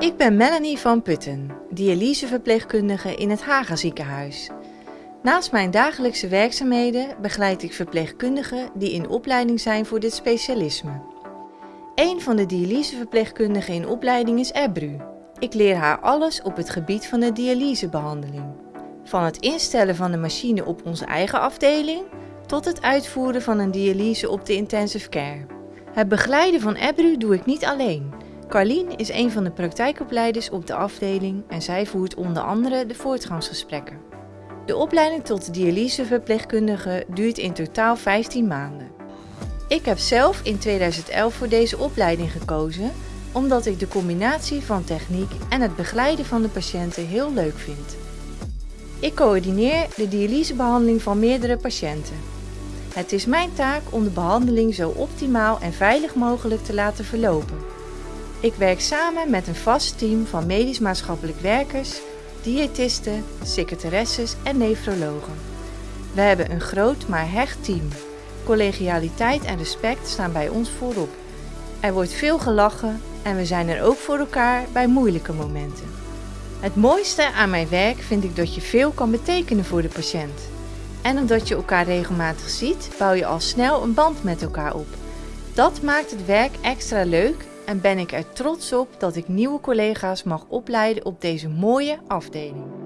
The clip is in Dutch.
Ik ben Melanie van Putten, dialyseverpleegkundige in het Haga ziekenhuis. Naast mijn dagelijkse werkzaamheden begeleid ik verpleegkundigen die in opleiding zijn voor dit specialisme. Een van de dialyseverpleegkundigen in opleiding is Ebru. Ik leer haar alles op het gebied van de dialysebehandeling. Van het instellen van de machine op onze eigen afdeling tot het uitvoeren van een dialyse op de intensive care. Het begeleiden van Ebru doe ik niet alleen. Carlien is een van de praktijkopleiders op de afdeling en zij voert onder andere de voortgangsgesprekken. De opleiding tot dialyseverpleegkundige duurt in totaal 15 maanden. Ik heb zelf in 2011 voor deze opleiding gekozen omdat ik de combinatie van techniek en het begeleiden van de patiënten heel leuk vind. Ik coördineer de dialysebehandeling van meerdere patiënten. Het is mijn taak om de behandeling zo optimaal en veilig mogelijk te laten verlopen. Ik werk samen met een vast team van medisch-maatschappelijk werkers, diëtisten, secretaresses en nefrologen. We hebben een groot maar hecht team. Collegialiteit en respect staan bij ons voorop. Er wordt veel gelachen en we zijn er ook voor elkaar bij moeilijke momenten. Het mooiste aan mijn werk vind ik dat je veel kan betekenen voor de patiënt. En omdat je elkaar regelmatig ziet, bouw je al snel een band met elkaar op. Dat maakt het werk extra leuk en ben ik er trots op dat ik nieuwe collega's mag opleiden op deze mooie afdeling.